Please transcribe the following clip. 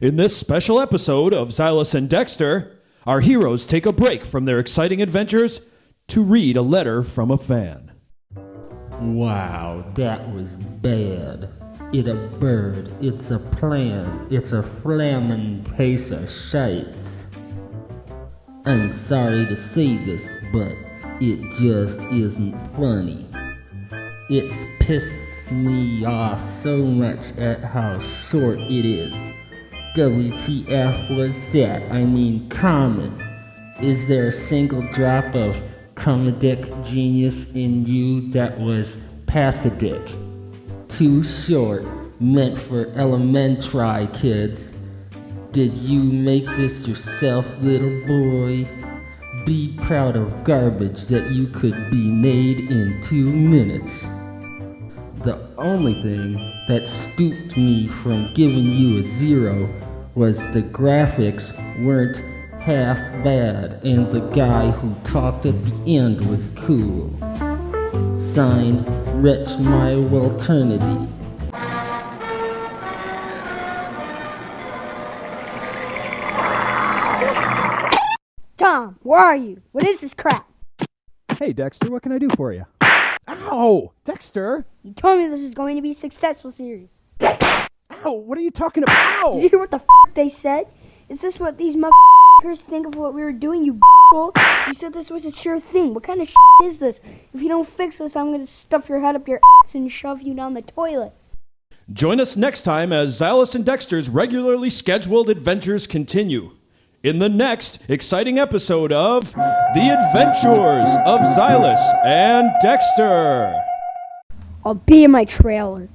In this special episode of Xylus and Dexter, our heroes take a break from their exciting adventures to read a letter from a fan. Wow, that was bad. It a bird, it's a plan, it's a flammin' piece of shite. I'm sorry to say this, but it just isn't funny. It's pissed me off so much at how short it is. WTF was that? I mean, common. Is there a single drop of comedic genius in you that was pathetic? Too short, meant for elementary kids. Did you make this yourself, little boy? Be proud of garbage that you could be made in two minutes. The only thing that stooped me from giving you a zero was the graphics weren't half bad and the guy who talked at the end was cool. Signed, Wretch My Alternity. Tom, where are you? What is this crap? Hey, Dexter, what can I do for you? Ow! Dexter! You told me this was going to be a successful series. Ow! What are you talking about? Did you hear what the f- they said? Is this what these motherfuckers think of what we were doing, you b***hole? You said this was a sure thing. What kind of shit is this? If you don't fix this, I'm gonna stuff your head up your ass and shove you down the toilet. Join us next time as Xylus and Dexter's regularly scheduled adventures continue. In the next exciting episode of The Adventures of Xylus and Dexter. I'll be in my trailer.